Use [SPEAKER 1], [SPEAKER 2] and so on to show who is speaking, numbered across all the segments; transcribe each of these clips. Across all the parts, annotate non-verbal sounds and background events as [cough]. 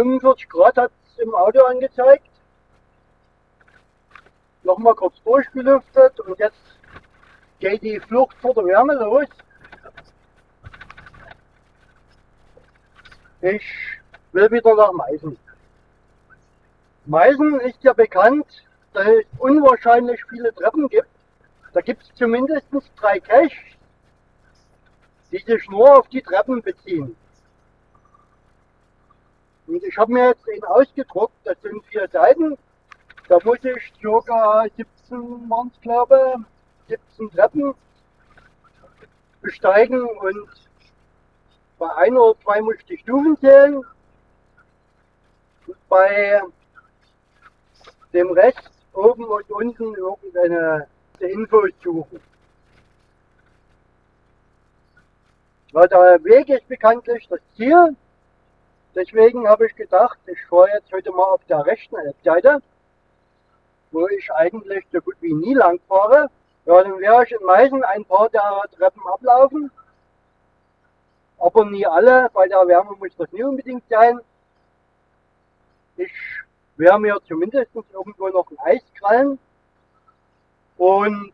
[SPEAKER 1] 45 Grad hat es im Auto angezeigt. Nochmal kurz durchgelüftet und jetzt geht die Flucht vor der Wärme los. Ich will wieder nach Meißen. Meißen ist ja bekannt, dass es unwahrscheinlich viele Treppen gibt. Da gibt es zumindest drei Caches, die sich nur auf die Treppen beziehen. Und ich habe mir jetzt den ausgedruckt, das sind vier Seiten. Da muss ich ca. 17 waren es glaube 17 Treppen besteigen und bei ein oder zwei muss ich die Stufen zählen. Und bei dem Rest oben und unten irgendeine Infos suchen. Ja, der Weg ist bekanntlich das Ziel. Deswegen habe ich gedacht, ich fahre jetzt heute mal auf der rechten Seite, wo ich eigentlich so gut wie nie lang fahre. Ja, dann werde ich in Meißen ein paar der Treppen ablaufen. Aber nie alle, bei der Wärme muss das nie unbedingt sein. Ich werde mir zumindest irgendwo noch ein Eis krallen und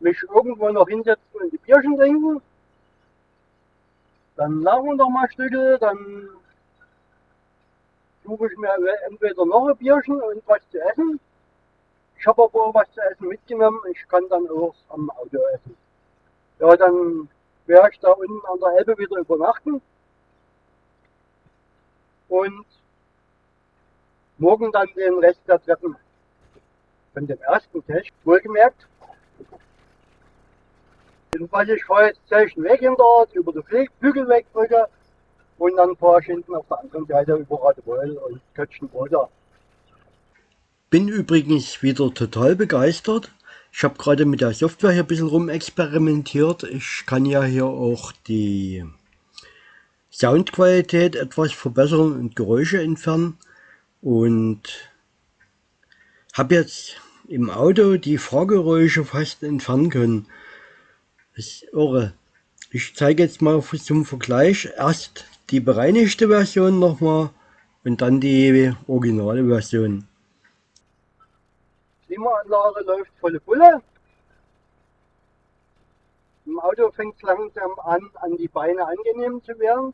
[SPEAKER 1] mich irgendwo noch hinsetzen und die Bierchen trinken. Dann lachen wir noch mal Stücke, dann suche ich mir entweder noch ein Bierchen und was zu essen. Ich habe aber was zu essen mitgenommen. Ich kann dann auch am Auto essen. Ja, dann werde ich da unten an der Elbe wieder übernachten. Und morgen dann den Rest der Treppen von dem ersten Test, wohlgemerkt. Jedenfalls ich fahre jetzt gleich einen Weg hinter über die Flügelwegbrücke und dann fahre ich hinten auf der anderen Seite über Radebeul und Kötschenbroda.
[SPEAKER 2] Bin übrigens wieder total begeistert. Ich habe gerade mit der Software hier ein bisschen rumexperimentiert. Ich kann ja hier auch die Soundqualität etwas verbessern und Geräusche entfernen. Und habe jetzt im Auto die Fahrgeräusche fast entfernen können. Das ist irre. Ich zeige jetzt mal zum Vergleich erst die bereinigte Version nochmal und dann die originale Version.
[SPEAKER 1] Klimaanlage läuft volle Bulle. Im Auto fängt es langsam an, an die Beine angenehm zu werden.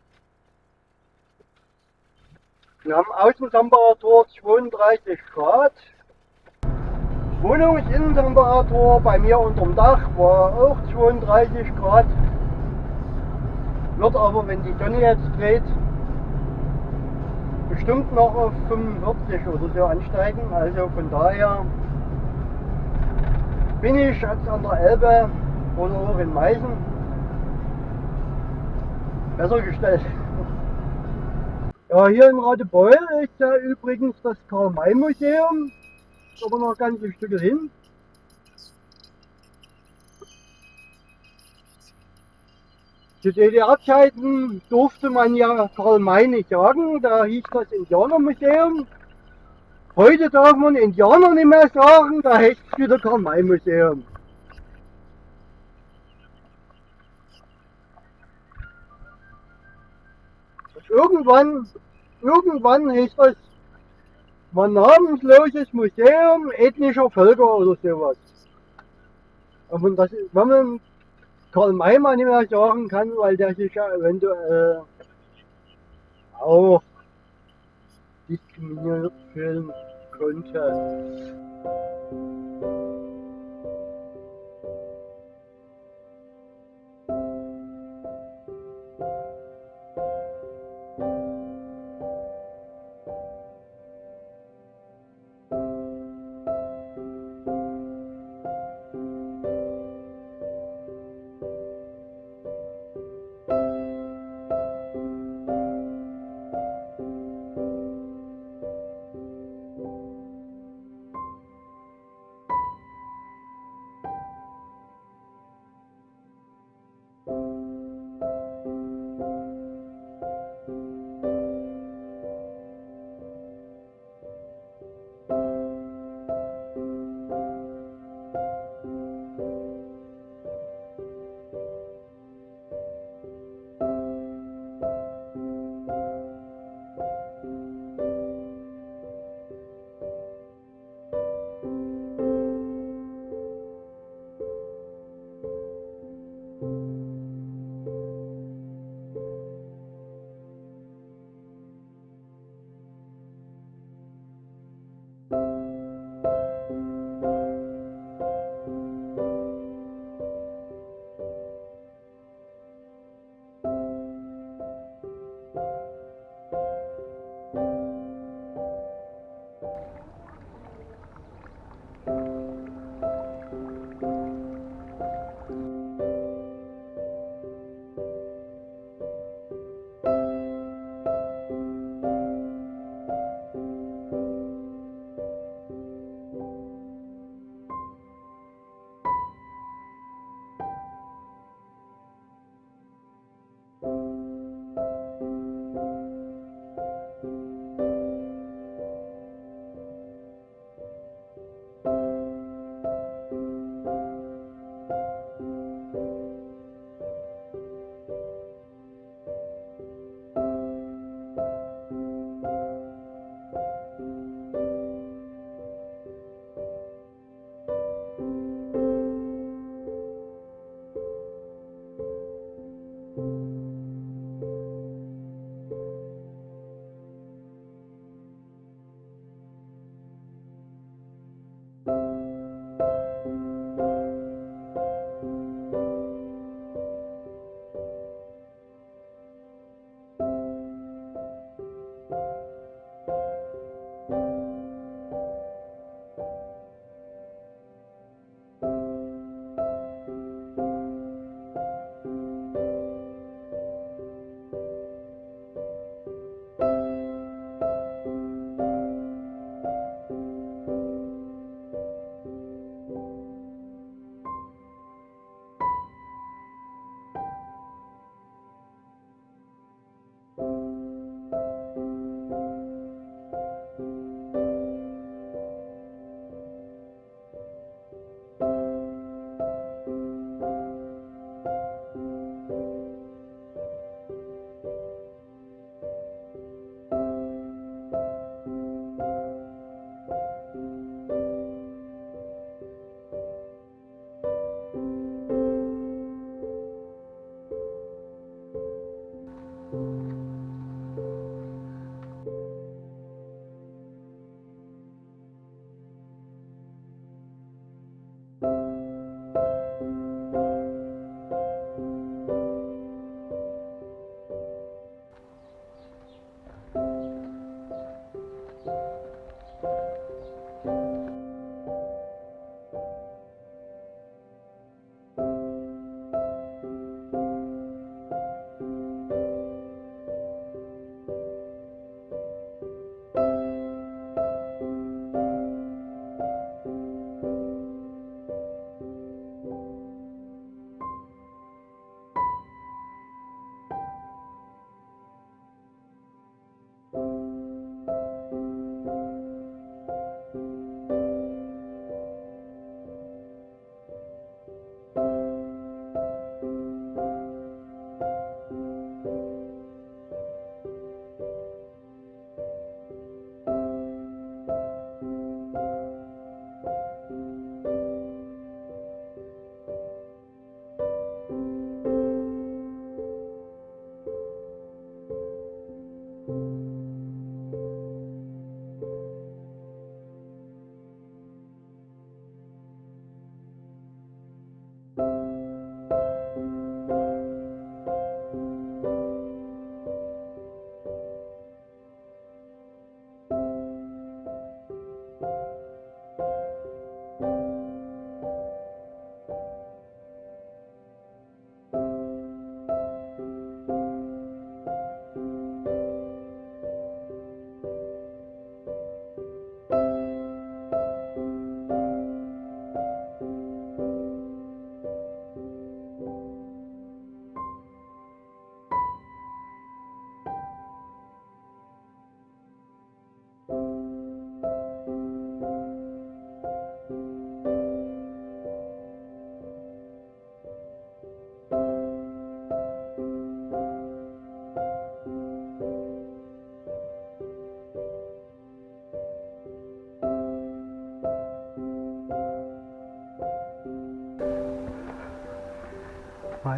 [SPEAKER 1] Wir haben Außentemperatur 32 Grad. Wohnungsinnentemperatur bei mir unterm Dach war auch 32 Grad. Wird aber, wenn die Sonne jetzt dreht, bestimmt noch auf 45 oder so ansteigen. Also von daher bin ich jetzt an der Elbe oder auch in Meißen besser gestellt. Ja, hier in Radebeul ist ja übrigens das Karl-May-Museum. Aber noch ein ganzes Stück hin. Zu DDR-Zeiten durfte man ja Karl May nicht sagen, da hieß das Indianermuseum. Heute darf man Indianer nicht mehr sagen, da heißt es wieder Karl May Museum. irgendwann, irgendwann hieß das ein namensloses Museum ethnischer Völker oder sowas. Und das, wenn man Karl mal nicht mehr sagen kann, weil der sich ja eventuell auch diskriminiert fühlen könnte.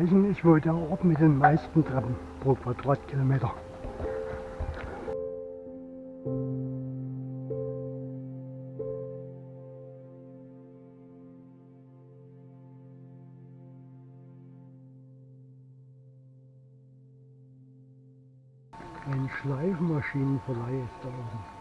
[SPEAKER 2] Weichen ist wohl der Ort mit den meisten Treppen pro Quadratkilometer. Ein Schleifmaschinenverleih ist da oben.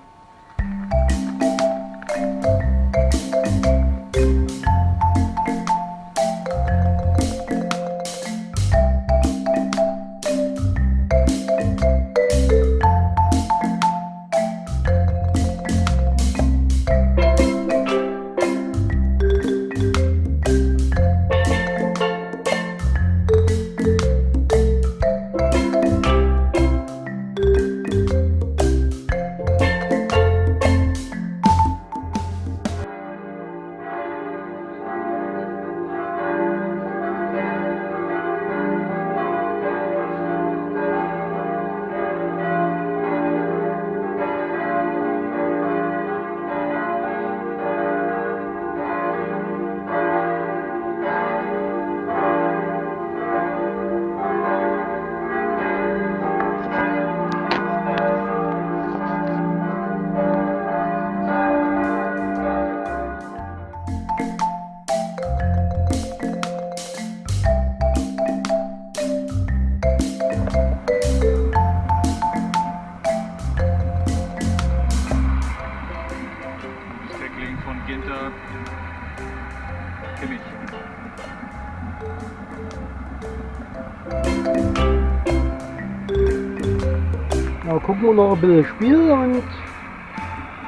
[SPEAKER 2] Wir noch ein bisschen Spiel und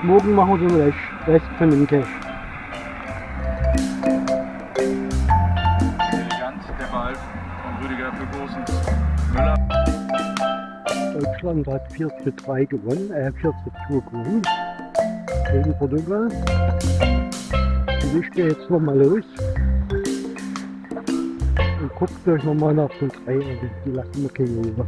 [SPEAKER 2] morgen machen wir den Rest, von dem Cash.
[SPEAKER 3] Elegant der Ball von Rüdiger für Großens. Müller.
[SPEAKER 2] Deutschland hat 4 zu 3 gewonnen, äh 4 zu 2 gewonnen gegen Portugal. Und ich gehe jetzt nochmal los und guckt euch nochmal nach den 3 an, die lassen wir keine über.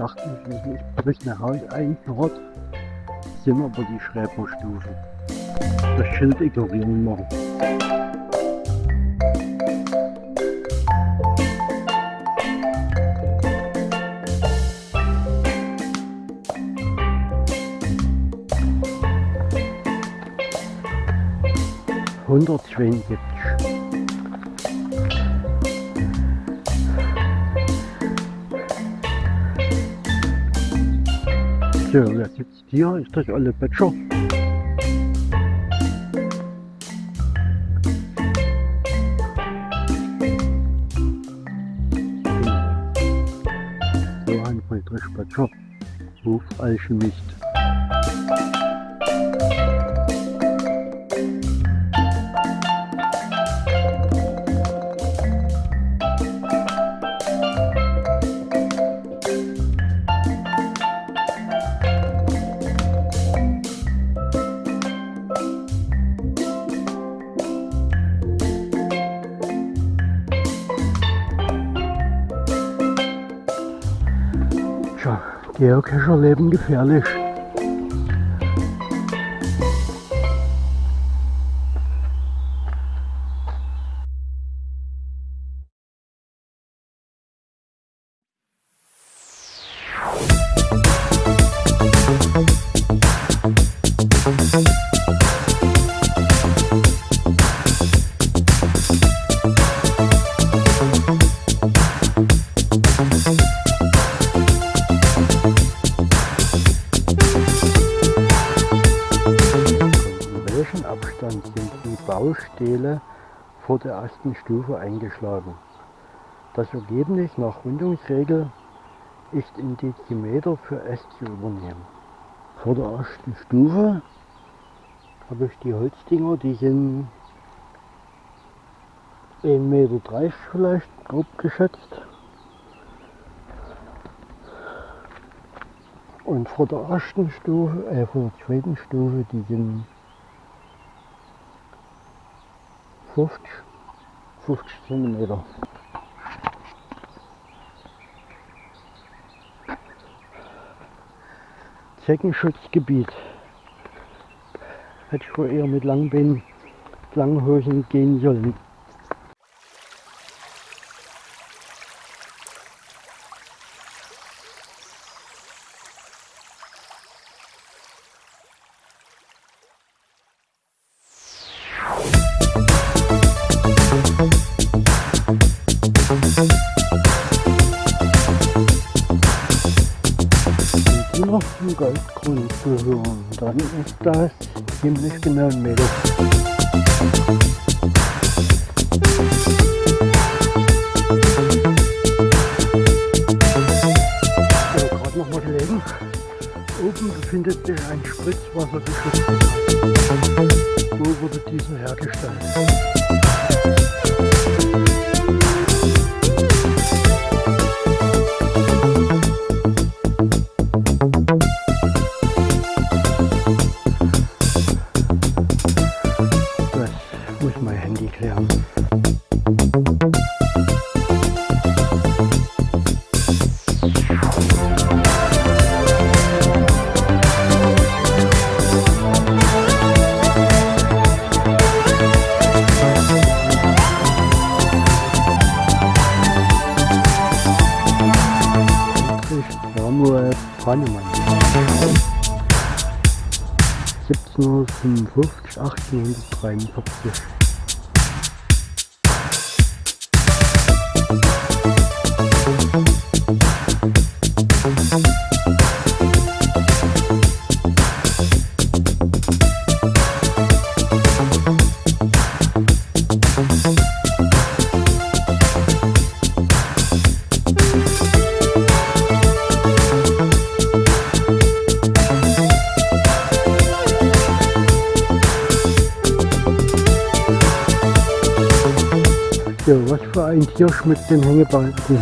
[SPEAKER 2] Dachte ich, ich bricht ein Haus einschnurrt, sind aber die Schreberstufen. Das Schild ignorieren wir. Hundertzweiundsiebzig. So, wer sitzt hier? Ist das alle Böttcher? Johann Friedrich Böttcher, Hofalchemist. Tja, Geocacher leben gefährlich. Der ersten Stufe eingeschlagen? Das Ergebnis nach Rundungsregel ist in Dezimeter für S zu übernehmen. Vor der ersten Stufe habe ich die Holzdinger, die sind 1,30 Meter vielleicht, grob geschätzt. Und vor der ersten Stufe, äh, vor der zweiten Stufe, die sind 50, 50 Zentimeter. Zeckenschutzgebiet. Hätte ich wohl eher mit Langbeinen, langen Hosen gehen sollen. Zum Goldgrund gehören, dann ist das ziemlich genau ein Meter. So, gerade noch mal gelegen. Oben befindet sich ein Spritzwassergeschütz. Wo wurde dieser hergestellt? Samuel Brannemann. 1755, 1843. Sportverein Kirsch mit den Hängebalken.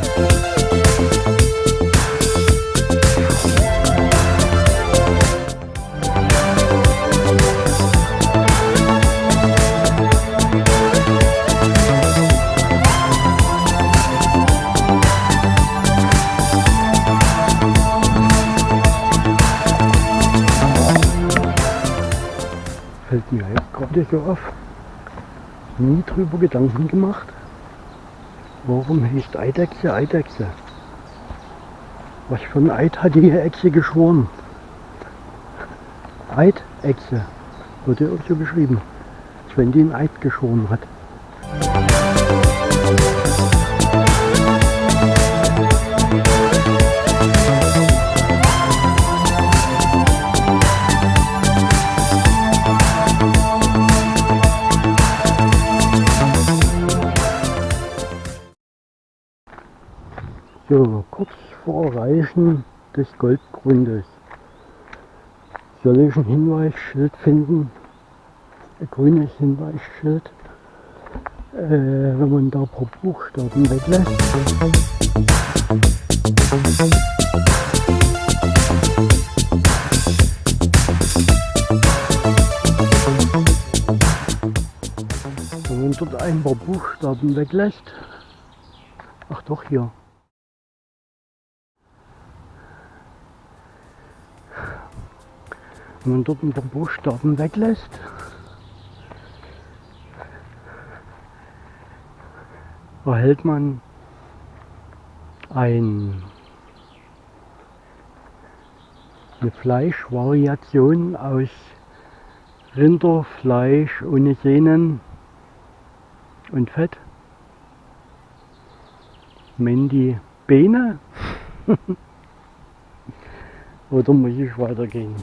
[SPEAKER 2] Fällt mir jetzt gerade so auf nie drüber Gedanken gemacht warum heißt Eidechse Eidechse? Was für ein Eid hat die Echse geschworen? Eidechse. Wurde auch so geschrieben. Als wenn die einen Eid geschworen hat. So, kurz vor Erreichen des Goldgrundes. Soll ich ein Hinweisschild finden, ein grünes Hinweisschild, äh, wenn man da pro Buchstaben weglässt. Wenn man dort ein paar Buchstaben weglässt, ach doch hier, Wenn man dort ein paar Buchstaben weglässt, erhält man ein, eine Fleischvariation aus Rinderfleisch ohne Sehnen und Fett. Mandy Beine. [laughs] Oder muss ich weitergehen?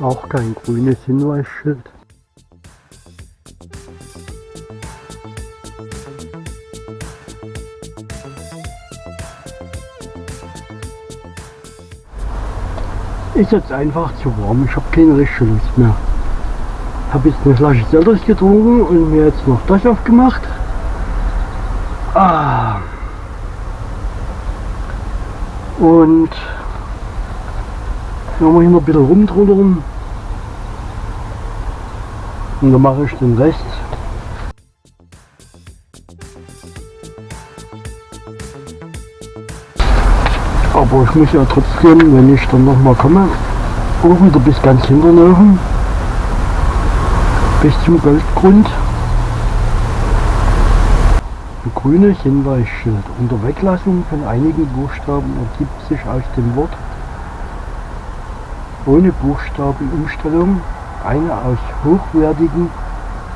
[SPEAKER 2] Auch kein grünes Hinweisschild. Ist jetzt einfach zu warm, ich habe keine richtige Lust mehr. Habe jetzt eine Flasche Selters getrunken und mir jetzt noch das aufgemacht. Ah. Und dann wir hier noch ein bisschen rumtrudern. Und dann mache ich den Rest. Aber ich muss ja trotzdem, wenn ich dann nochmal komme, auch wieder bis ganz hinten bis zum Goldgrund. Ein grünes Hinweisschild. Unter Weglassung von einigen Buchstaben ergibt sich aus dem Wort ohne Buchstabenumstellung eine aus hochwertigen,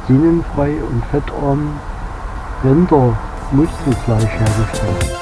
[SPEAKER 2] sinnenfrei und fettarmen Rindermuskelfleisch hergestellt.